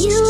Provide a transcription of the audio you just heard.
You